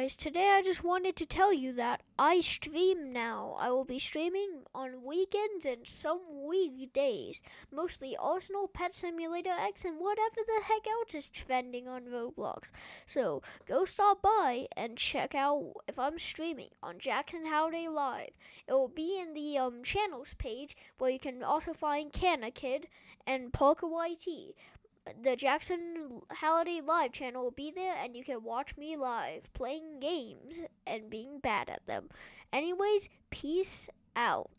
Guys. Today I just wanted to tell you that I stream now. I will be streaming on weekends and some weekdays. Mostly Arsenal, Pet Simulator X, and whatever the heck else is trending on Roblox. So go stop by and check out if I'm streaming on Jackson Holiday Live. It will be in the um, channels page where you can also find Canna Kid and Parker YT the Jackson Halliday Live channel will be there, and you can watch me live playing games and being bad at them. Anyways, peace out.